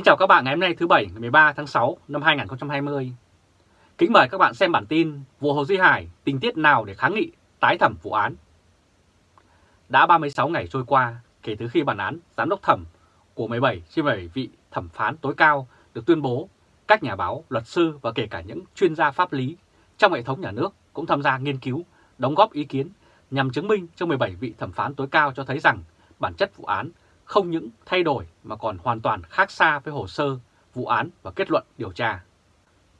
Kính chào các bạn ngày hôm nay thứ Bảy ngày 13 tháng 6 năm 2020. Kính mời các bạn xem bản tin vụ Hồ Duy Hải tình tiết nào để kháng nghị tái thẩm vụ án. Đã 36 ngày trôi qua kể từ khi bản án giám đốc thẩm của 17 trên 17 vị thẩm phán tối cao được tuyên bố, các nhà báo, luật sư và kể cả những chuyên gia pháp lý trong hệ thống nhà nước cũng tham gia nghiên cứu, đóng góp ý kiến nhằm chứng minh cho 17 vị thẩm phán tối cao cho thấy rằng bản chất vụ án không những thay đổi mà còn hoàn toàn khác xa với hồ sơ, vụ án và kết luận điều tra.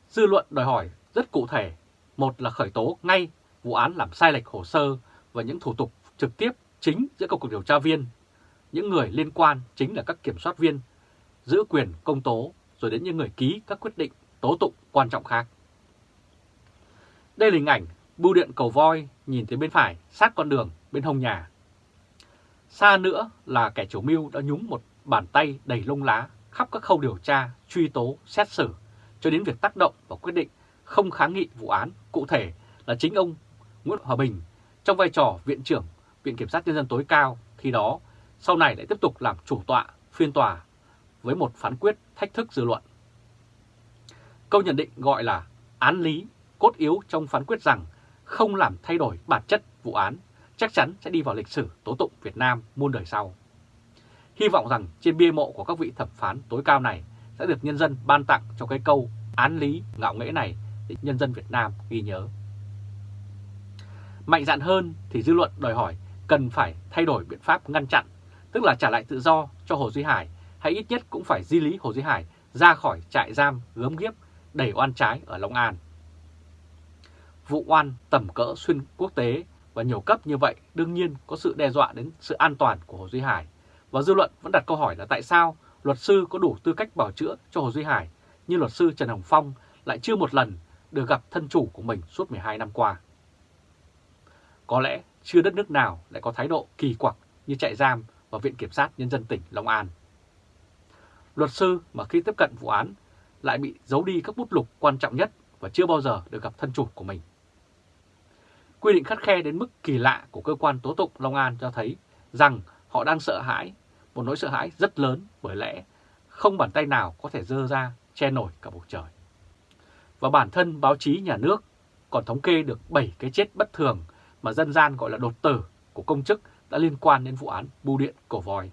Dư luận đòi hỏi rất cụ thể, một là khởi tố ngay vụ án làm sai lệch hồ sơ và những thủ tục trực tiếp chính giữa các cuộc điều tra viên. Những người liên quan chính là các kiểm soát viên, giữ quyền công tố rồi đến những người ký các quyết định tố tụng quan trọng khác. Đây là hình ảnh bưu điện cầu voi nhìn thấy bên phải sát con đường bên hông nhà Xa nữa là kẻ chủ mưu đã nhúng một bàn tay đầy lông lá khắp các khâu điều tra, truy tố, xét xử, cho đến việc tác động và quyết định không kháng nghị vụ án cụ thể là chính ông Nguyễn Hòa Bình trong vai trò Viện trưởng Viện Kiểm sát Nhân dân tối cao khi đó sau này lại tiếp tục làm chủ tọa phiên tòa với một phán quyết thách thức dư luận. Câu nhận định gọi là án lý cốt yếu trong phán quyết rằng không làm thay đổi bản chất vụ án chắc chắn sẽ đi vào lịch sử tố tụng Việt Nam muôn đời sau. Hy vọng rằng trên bia mộ của các vị thẩm phán tối cao này sẽ được nhân dân ban tặng cho cái câu án lý ngạo nghễ này để nhân dân Việt Nam ghi nhớ. Mạnh dạn hơn thì dư luận đòi hỏi cần phải thay đổi biện pháp ngăn chặn, tức là trả lại tự do cho Hồ Duy Hải hay ít nhất cũng phải di lý Hồ Duy Hải ra khỏi trại giam gớm ghiếp đầy oan trái ở Long An. Vụ oan tầm cỡ xuyên quốc tế và nhiều cấp như vậy đương nhiên có sự đe dọa đến sự an toàn của Hồ Duy Hải. Và dư luận vẫn đặt câu hỏi là tại sao luật sư có đủ tư cách bảo chữa cho Hồ Duy Hải, nhưng luật sư Trần Hồng Phong lại chưa một lần được gặp thân chủ của mình suốt 12 năm qua. Có lẽ chưa đất nước nào lại có thái độ kỳ quặc như trại giam và Viện Kiểm sát Nhân dân tỉnh Long An. Luật sư mà khi tiếp cận vụ án lại bị giấu đi các bút lục quan trọng nhất và chưa bao giờ được gặp thân chủ của mình. Quy định khắt khe đến mức kỳ lạ của cơ quan tố tụng Long An cho thấy rằng họ đang sợ hãi, một nỗi sợ hãi rất lớn bởi lẽ không bàn tay nào có thể dơ ra che nổi cả bầu trời. Và bản thân báo chí nhà nước còn thống kê được 7 cái chết bất thường mà dân gian gọi là đột tử của công chức đã liên quan đến vụ án bưu điện cổ voi.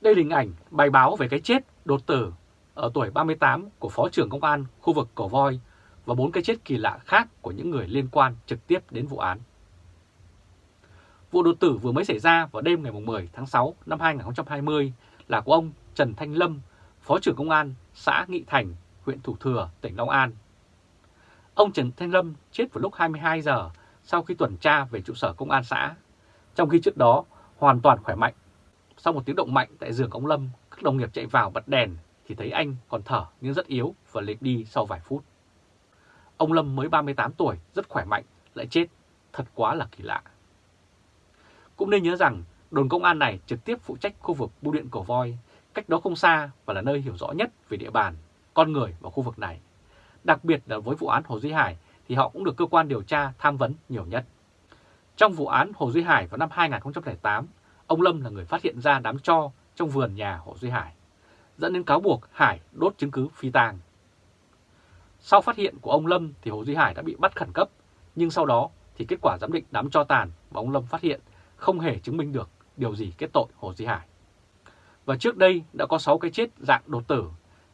Đây là hình ảnh bài báo về cái chết đột tử ở tuổi 38 của Phó trưởng Công an khu vực Cổ Voi và bốn cái chết kỳ lạ khác của những người liên quan trực tiếp đến vụ án. Vụ đột tử vừa mới xảy ra vào đêm ngày 10 tháng 6 năm 2020 là của ông Trần Thanh Lâm, Phó trưởng Công an xã Nghị Thành, huyện Thủ Thừa, tỉnh Long An. Ông Trần Thanh Lâm chết vào lúc 22 giờ sau khi tuần tra về trụ sở công an xã, trong khi trước đó hoàn toàn khỏe mạnh. Sau một tiếng động mạnh tại giường ông Lâm, các đồng nghiệp chạy vào bật đèn thì thấy anh còn thở nhưng rất yếu và liệt đi sau vài phút. Ông Lâm mới 38 tuổi, rất khỏe mạnh, lại chết, thật quá là kỳ lạ. Cũng nên nhớ rằng đồn công an này trực tiếp phụ trách khu vực bưu điện Cổ Voi, cách đó không xa và là nơi hiểu rõ nhất về địa bàn, con người và khu vực này. Đặc biệt là với vụ án Hồ Duy Hải thì họ cũng được cơ quan điều tra tham vấn nhiều nhất. Trong vụ án Hồ Duy Hải vào năm 2008, ông Lâm là người phát hiện ra đám cho trong vườn nhà Hồ Duy Hải, dẫn đến cáo buộc Hải đốt chứng cứ phi tang. Sau phát hiện của ông Lâm thì Hồ Duy Hải đã bị bắt khẩn cấp, nhưng sau đó thì kết quả giám định đám cho tàn mà ông Lâm phát hiện không hề chứng minh được điều gì kết tội Hồ Duy Hải. Và trước đây đã có 6 cái chết dạng đột tử,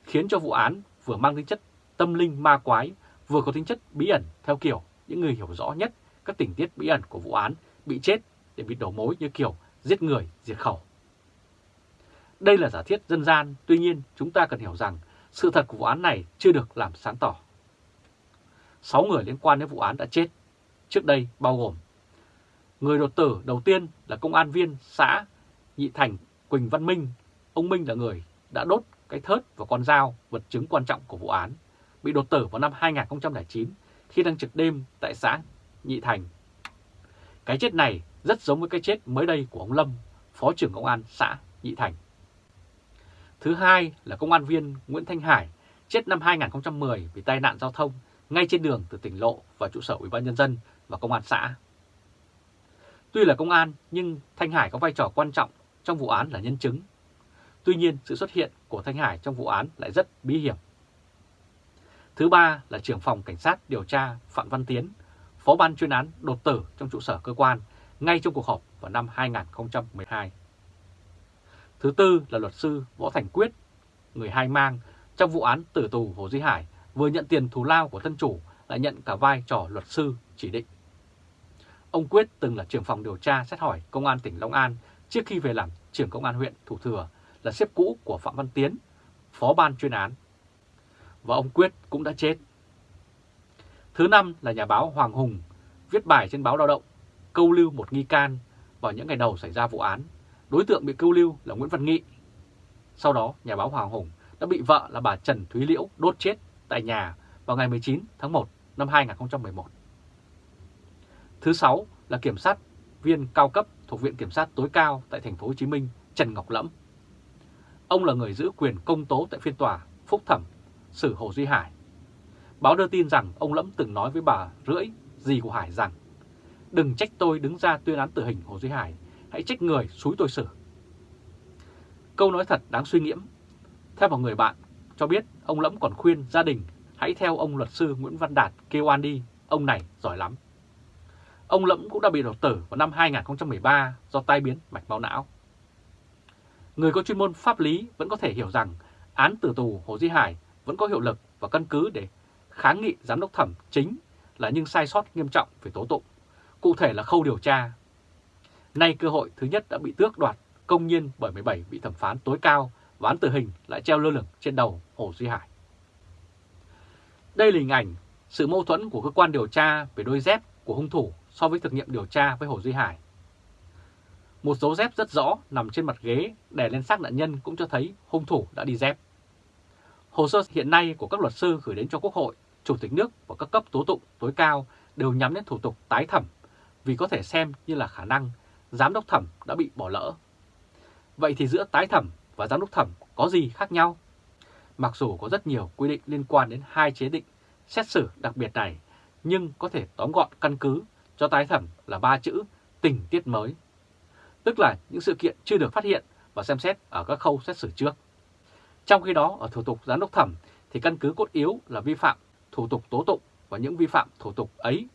khiến cho vụ án vừa mang tính chất tâm linh ma quái, vừa có tính chất bí ẩn theo kiểu những người hiểu rõ nhất các tình tiết bí ẩn của vụ án bị chết để bị đổ mối như kiểu giết người, diệt khẩu. Đây là giả thiết dân gian, tuy nhiên chúng ta cần hiểu rằng sự thật của vụ án này chưa được làm sáng tỏ. 6 người liên quan đến vụ án đã chết, trước đây bao gồm Người đột tử đầu tiên là công an viên xã Nhị Thành Quỳnh Văn Minh. Ông Minh là người đã đốt cái thớt và con dao, vật chứng quan trọng của vụ án, bị đột tử vào năm 2009 khi đang trực đêm tại xã Nhị Thành. Cái chết này rất giống với cái chết mới đây của ông Lâm, Phó trưởng Công an xã Nhị Thành. Thứ hai là công an viên Nguyễn Thanh Hải chết năm 2010 vì tai nạn giao thông ngay trên đường từ tỉnh Lộ và trụ sở Ủy ban nhân dân và công an xã. Tuy là công an nhưng Thanh Hải có vai trò quan trọng trong vụ án là nhân chứng. Tuy nhiên, sự xuất hiện của Thanh Hải trong vụ án lại rất bí hiểm. Thứ ba là trưởng phòng cảnh sát điều tra Phạm Văn Tiến, phó ban chuyên án đột tử trong trụ sở cơ quan ngay trong cuộc họp vào năm 2012. Thứ tư là luật sư Võ Thành Quyết, người hai mang trong vụ án tử tù Hồ Duy Hải vừa nhận tiền thù lao của thân chủ lại nhận cả vai trò luật sư chỉ định. Ông Quyết từng là trưởng phòng điều tra xét hỏi Công an tỉnh Long An trước khi về làm trưởng Công an huyện Thủ Thừa là xếp cũ của Phạm Văn Tiến, phó ban chuyên án. Và ông Quyết cũng đã chết. Thứ năm là nhà báo Hoàng Hùng viết bài trên báo Lao động câu lưu một nghi can vào những ngày đầu xảy ra vụ án. Đối tượng bị câu lưu là Nguyễn Văn Nghị. Sau đó, nhà báo Hoàng Hùng đã bị vợ là bà Trần Thúy Liễu đốt chết tại nhà vào ngày 19 tháng 1 năm 2011. Thứ sáu là kiểm sát viên cao cấp thuộc Viện Kiểm sát tối cao tại thành phố Hồ Chí Minh Trần Ngọc Lẫm. Ông là người giữ quyền công tố tại phiên tòa phúc thẩm xử Hồ Duy Hải. Báo đưa tin rằng ông Lẫm từng nói với bà Rưỡi, dì của Hải rằng Đừng trách tôi đứng ra tuyên án tử hình Hồ Duy Hải, hãy trách người xúi tôi xử. Câu nói thật đáng suy nghiễm. Theo một người bạn cho biết, ông Lẫm còn khuyên gia đình hãy theo ông luật sư Nguyễn Văn Đạt kêu an đi, ông này giỏi lắm. Ông Lẫm cũng đã bị đột tử vào năm 2013 do tai biến mạch máu não. Người có chuyên môn pháp lý vẫn có thể hiểu rằng án tử tù Hồ Duy Hải vẫn có hiệu lực và căn cứ để kháng nghị giám đốc thẩm chính là những sai sót nghiêm trọng về tố tụng cụ thể là khâu điều tra. Nay cơ hội thứ nhất đã bị tước đoạt công nhiên bởi 17 vị thẩm phán tối cao và án tử hình lại treo lơ lửng trên đầu Hồ Duy Hải. Đây là hình ảnh sự mâu thuẫn của cơ quan điều tra về đôi dép của hung thủ so với thực nghiệm điều tra với Hồ Duy Hải. Một dấu dép rất rõ nằm trên mặt ghế đè lên xác nạn nhân cũng cho thấy hung thủ đã đi dép. Hồ sơ hiện nay của các luật sư gửi đến cho Quốc hội, Chủ tịch nước và các cấp tố tụng tối cao đều nhắm đến thủ tục tái thẩm vì có thể xem như là khả năng giám đốc thẩm đã bị bỏ lỡ. Vậy thì giữa tái thẩm và giám đốc thẩm có gì khác nhau? Mặc dù có rất nhiều quy định liên quan đến hai chế định xét xử đặc biệt này, nhưng có thể tóm gọn căn cứ cho tái thẩm là ba chữ tình tiết mới. Tức là những sự kiện chưa được phát hiện và xem xét ở các khâu xét xử trước. Trong khi đó, ở thủ tục giám đốc thẩm thì căn cứ cốt yếu là vi phạm thủ tục tố tụng và những vi phạm thủ tục ấy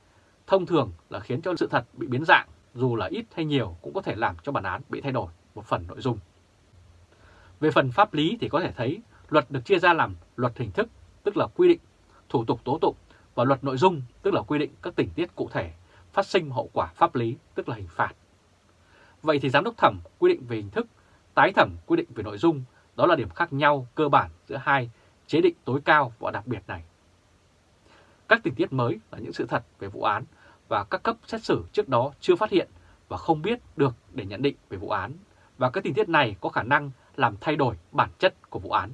thông thường là khiến cho sự thật bị biến dạng, dù là ít hay nhiều cũng có thể làm cho bản án bị thay đổi một phần nội dung. Về phần pháp lý thì có thể thấy luật được chia ra làm luật hình thức, tức là quy định thủ tục tố tụng, và luật nội dung, tức là quy định các tình tiết cụ thể, phát sinh hậu quả pháp lý, tức là hình phạt. Vậy thì giám đốc thẩm quy định về hình thức, tái thẩm quy định về nội dung, đó là điểm khác nhau cơ bản giữa hai chế định tối cao và đặc biệt này. Các tình tiết mới là những sự thật về vụ án và các cấp xét xử trước đó chưa phát hiện và không biết được để nhận định về vụ án. Và các tình tiết này có khả năng làm thay đổi bản chất của vụ án.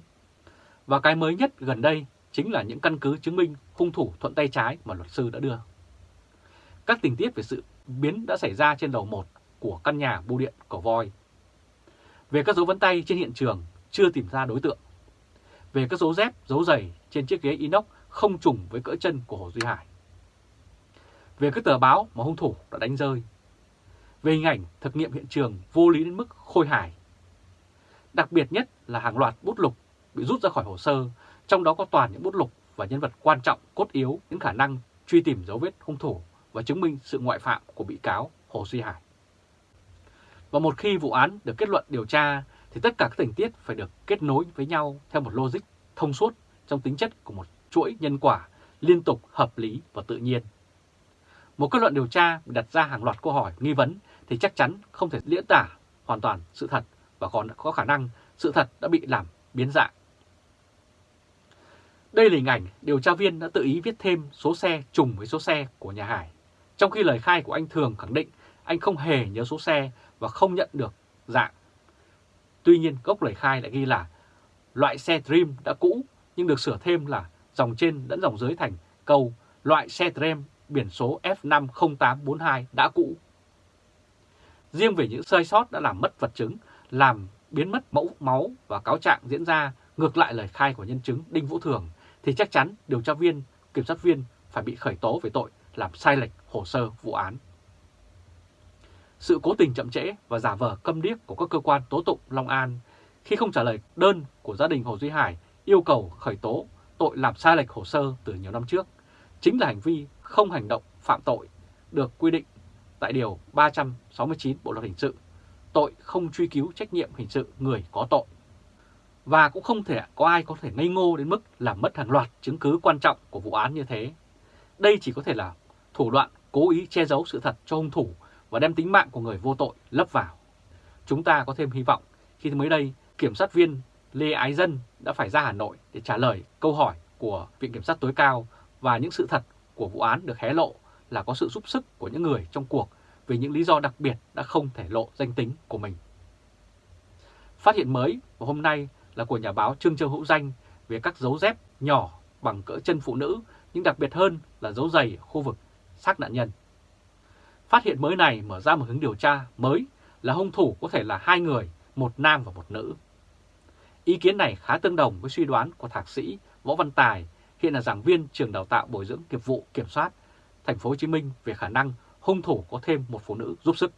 Và cái mới nhất gần đây chính là những căn cứ chứng minh hung thủ thuận tay trái mà luật sư đã đưa. Các tình tiết về sự biến đã xảy ra trên đầu một của căn nhà bưu điện Cổ Voi. Về các dấu vân tay trên hiện trường chưa tìm ra đối tượng. Về các dấu dép, dấu giày trên chiếc ghế inox không trùng với cỡ chân của Hồ Duy Hải. Về các tờ báo mà hung thủ đã đánh rơi. Về hình ảnh thực nghiệm hiện trường vô lý đến mức khôi hài. Đặc biệt nhất là hàng loạt bút lục bị rút ra khỏi hồ sơ, trong đó có toàn những bút lục và nhân vật quan trọng cốt yếu những khả năng truy tìm dấu vết hung thủ và chứng minh sự ngoại phạm của bị cáo Hồ Duy Hải. Và một khi vụ án được kết luận điều tra thì tất cả các tình tiết phải được kết nối với nhau theo một logic thông suốt trong tính chất của một chuỗi nhân quả liên tục hợp lý và tự nhiên. Một kết luận điều tra đặt ra hàng loạt câu hỏi, nghi vấn thì chắc chắn không thể diễn tả hoàn toàn sự thật và còn có khả năng sự thật đã bị làm biến dạng. Đây là hình ảnh điều tra viên đã tự ý viết thêm số xe trùng với số xe của nhà Hải. Trong khi lời khai của anh Thường khẳng định anh không hề nhớ số xe và không nhận được dạng. Tuy nhiên, gốc lời khai lại ghi là loại xe Dream đã cũ nhưng được sửa thêm là dòng trên dẫn dòng dưới thành câu loại xe Dream biển số F50842 đã cũ. Riêng về những sai sót đã làm mất vật chứng, làm biến mất mẫu máu và cáo trạng diễn ra ngược lại lời khai của nhân chứng Đinh Vũ Thường, thì chắc chắn điều tra viên, kiểm sát viên phải bị khởi tố về tội làm sai lệch hồ sơ vụ án. Sự cố tình chậm trễ và giả vờ câm điếc của các cơ quan tố tụng Long An khi không trả lời đơn của gia đình Hồ Duy Hải yêu cầu khởi tố tội làm sai lệch hồ sơ từ nhiều năm trước, chính là hành vi không hành động phạm tội được quy định tại Điều 369 Bộ Luật Hình sự, tội không truy cứu trách nhiệm hình sự người có tội. Và cũng không thể có ai có thể ngây ngô đến mức làm mất hàng loạt chứng cứ quan trọng của vụ án như thế. Đây chỉ có thể là thủ đoạn cố ý che giấu sự thật cho hung thủ và đem tính mạng của người vô tội lấp vào. Chúng ta có thêm hy vọng khi mới đây kiểm sát viên Lê Ái Dân đã phải ra Hà Nội để trả lời câu hỏi của Viện Kiểm sát tối cao và những sự thật của vụ án được hé lộ là có sự giúp sức của những người trong cuộc vì những lý do đặc biệt đã không thể lộ danh tính của mình. Phát hiện mới vào hôm nay là của nhà báo Trương Châu Hữu Danh về các dấu dép nhỏ bằng cỡ chân phụ nữ nhưng đặc biệt hơn là dấu giày ở khu vực xác nạn nhân. Phát hiện mới này mở ra một hướng điều tra mới là hung thủ có thể là hai người, một nam và một nữ. Ý kiến này khá tương đồng với suy đoán của thạc sĩ Võ Văn Tài, hiện là giảng viên trường đào tạo bồi dưỡng nghiệp vụ kiểm soát thành phố Hồ Chí Minh về khả năng hung thủ có thêm một phụ nữ giúp sức.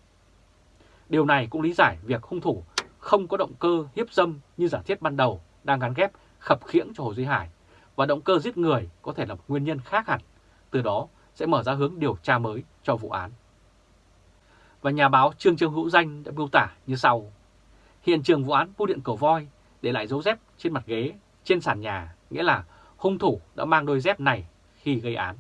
Điều này cũng lý giải việc hung thủ không có động cơ hiếp dâm như giả thiết ban đầu đang gắn ghép khập khiễng cho Hồ Duy Hải và động cơ giết người có thể là một nguyên nhân khác hẳn, từ đó sẽ mở ra hướng điều tra mới cho vụ án. Và nhà báo Trương Trương Hữu Danh đã miêu tả như sau. Hiện trường vụ án bưu điện cầu voi để lại dấu dép trên mặt ghế, trên sàn nhà, nghĩa là hung thủ đã mang đôi dép này khi gây án.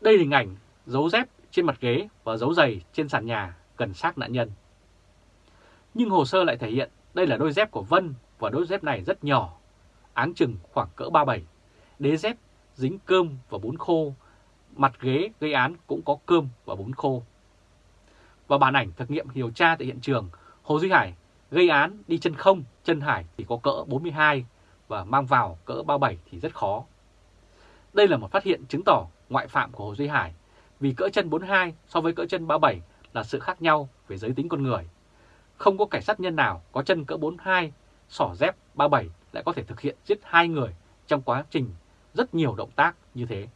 Đây là hình ảnh dấu dép trên mặt ghế và dấu giày trên sàn nhà gần xác nạn nhân. Nhưng hồ sơ lại thể hiện đây là đôi dép của Vân và đôi dép này rất nhỏ, áng chừng khoảng cỡ 37. Đế dép dính cơm và bún khô, mặt ghế gây án cũng có cơm và bún khô. Và bản ảnh thực nghiệm điều tra tại hiện trường, Hồ Duy Hải gây án đi chân không, chân Hải thì có cỡ 42 và mang vào cỡ 37 thì rất khó. Đây là một phát hiện chứng tỏ ngoại phạm của Hồ Duy Hải vì cỡ chân 42 so với cỡ chân 37 là sự khác nhau về giới tính con người. Không có cảnh sát nhân nào có chân cỡ 42, sỏ dép 37 lại có thể thực hiện giết hai người trong quá trình rất nhiều động tác như thế.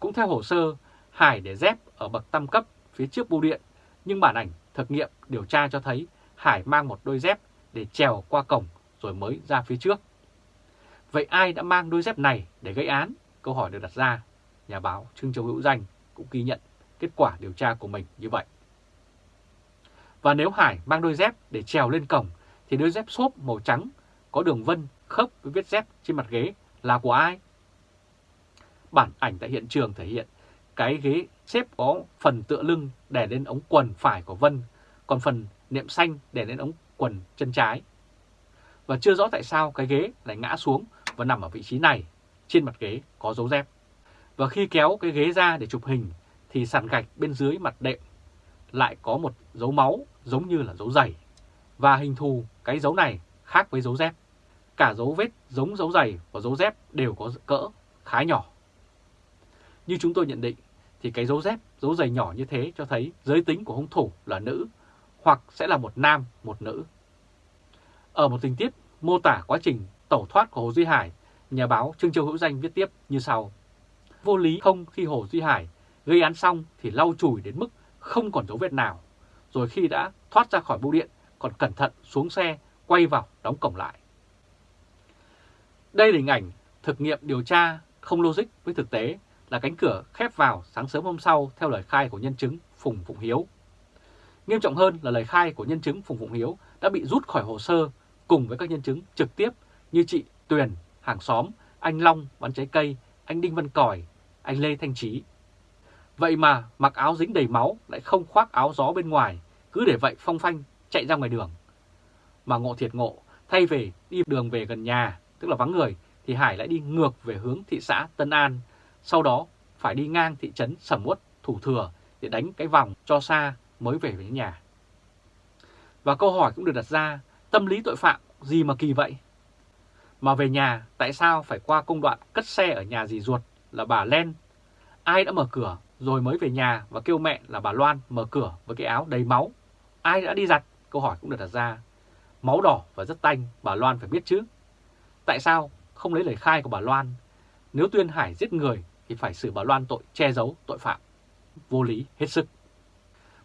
Cũng theo hồ sơ, Hải để dép ở bậc tam cấp phía trước bưu điện, nhưng bản ảnh thực nghiệm điều tra cho thấy Hải mang một đôi dép để trèo qua cổng rồi mới ra phía trước. Vậy ai đã mang đôi dép này để gây án? Câu hỏi được đặt ra. Nhà báo Trương Châu Hữu Danh cũng ghi nhận kết quả điều tra của mình như vậy. Và nếu Hải mang đôi dép để trèo lên cổng thì đôi dép xốp màu trắng có đường vân khớp với vết dép trên mặt ghế là của ai? Bản ảnh tại hiện trường thể hiện cái ghế xếp có phần tựa lưng đè lên ống quần phải của Vân, còn phần niệm xanh đè lên ống quần chân trái. Và chưa rõ tại sao cái ghế lại ngã xuống và nằm ở vị trí này, trên mặt ghế có dấu dép. Và khi kéo cái ghế ra để chụp hình thì sàn gạch bên dưới mặt đệm lại có một dấu máu giống như là dấu giày. Và hình thù cái dấu này khác với dấu dép. Cả dấu vết giống dấu giày và dấu dép đều có cỡ khá nhỏ. Như chúng tôi nhận định thì cái dấu dép, dấu giày nhỏ như thế cho thấy giới tính của hung thủ là nữ hoặc sẽ là một nam, một nữ. Ở một tình tiết mô tả quá trình tẩu thoát của Hồ Duy Hải, nhà báo Trương Châu Hữu Danh viết tiếp như sau. Vô lý không khi Hồ Duy Hải gây án xong thì lau chùi đến mức không còn dấu vết nào, rồi khi đã thoát ra khỏi bưu điện còn cẩn thận xuống xe quay vào đóng cổng lại. Đây là hình ảnh thực nghiệm điều tra không logic với thực tế là cánh cửa khép vào sáng sớm hôm sau theo lời khai của nhân chứng Phùng Phụng Hiếu. Nghiêm trọng hơn là lời khai của nhân chứng Phùng Phụng Hiếu đã bị rút khỏi hồ sơ cùng với các nhân chứng trực tiếp như chị Tuyền, hàng xóm, anh Long bán trái cây, anh Đinh Văn Còi, anh Lê Thanh Trí. Vậy mà mặc áo dính đầy máu lại không khoác áo gió bên ngoài, cứ để vậy phong phanh chạy ra ngoài đường. Mà ngộ thiệt ngộ, thay về đi đường về gần nhà, tức là vắng người, thì Hải lại đi ngược về hướng thị xã Tân An, sau đó phải đi ngang thị trấn Sầm Uất, Thủ Thừa để đánh cái vòng cho xa mới về đến nhà. Và câu hỏi cũng được đặt ra, tâm lý tội phạm gì mà kỳ vậy? Mà về nhà, tại sao phải qua công đoạn cất xe ở nhà dì ruột là bà Len? Ai đã mở cửa rồi mới về nhà và kêu mẹ là bà Loan mở cửa với cái áo đầy máu? Ai đã đi giặt? Câu hỏi cũng được đặt ra. Máu đỏ và rất tanh, bà Loan phải biết chứ. Tại sao không lấy lời khai của bà Loan? Nếu tuyên Hải giết người thì phải xử bà Loan tội che giấu tội phạm. Vô lý hết sức.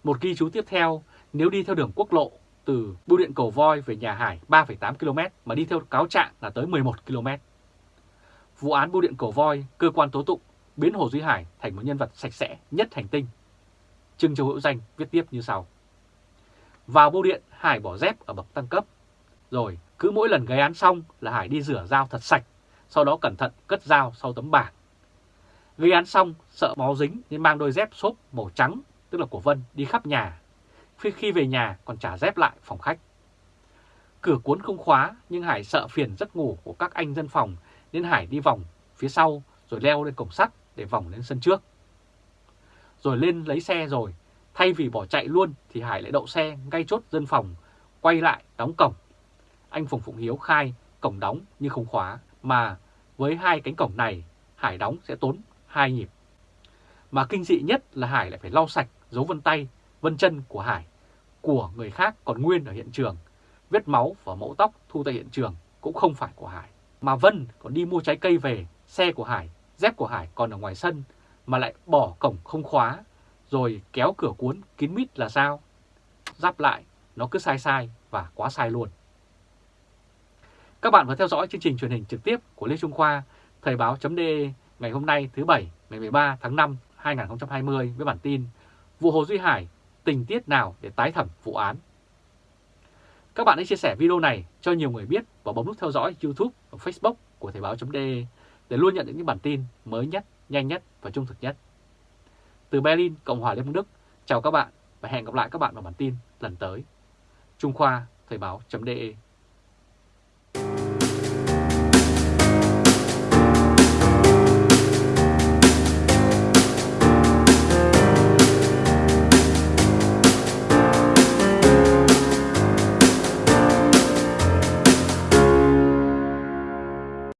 Một ghi chú tiếp theo, nếu đi theo đường quốc lộ từ bưu điện Cầu Voi về nhà Hải 3,8 km mà đi theo cáo trạng là tới 11 km. Vụ án bưu điện Cầu Voi, cơ quan tố tụng biến Hồ Duy Hải thành một nhân vật sạch sẽ nhất hành tinh. trương Châu Hữu Danh viết tiếp như sau. Vào bưu điện, Hải bỏ dép ở bậc tăng cấp. Rồi cứ mỗi lần gây án xong là Hải đi rửa dao thật sạch, sau đó cẩn thận cất dao sau tấm bảng. Gây án xong, sợ máu dính nên mang đôi dép xốp màu trắng, tức là của Vân, đi khắp nhà. Khi, khi về nhà còn trả dép lại phòng khách. Cửa cuốn không khóa nhưng Hải sợ phiền giấc ngủ của các anh dân phòng nên Hải đi vòng phía sau rồi leo lên cổng sắt để vòng lên sân trước. Rồi lên lấy xe rồi, thay vì bỏ chạy luôn thì Hải lại đậu xe ngay chốt dân phòng, quay lại đóng cổng. Anh Phùng Phụng Hiếu khai cổng đóng nhưng không khóa, mà với hai cánh cổng này Hải đóng sẽ tốn hai nhịp. Mà kinh dị nhất là Hải lại phải lau sạch dấu vân tay, vân chân của Hải, của người khác còn nguyên ở hiện trường. Vết máu và mẫu tóc thu tại hiện trường cũng không phải của Hải. Mà Vân còn đi mua trái cây về, xe của Hải, dép của Hải còn ở ngoài sân mà lại bỏ cổng không khóa, rồi kéo cửa cuốn kín mít là sao? Giáp lại, nó cứ sai sai và quá sai luôn. Các bạn vừa theo dõi chương trình truyền hình trực tiếp của Lê Trung Khoa, Thời báo.de ngày hôm nay thứ Bảy ngày 13 tháng 5 2020 với bản tin Vụ Hồ Duy Hải, tình tiết nào để tái thẩm vụ án? Các bạn hãy chia sẻ video này cho nhiều người biết và bấm nút theo dõi YouTube và Facebook của Thời báo.de để luôn nhận được những bản tin mới nhất, nhanh nhất và trung thực nhất. Từ Berlin, Cộng hòa Liên bang Đức, chào các bạn và hẹn gặp lại các bạn vào bản tin lần tới. Trung Khoa, Thời báo.de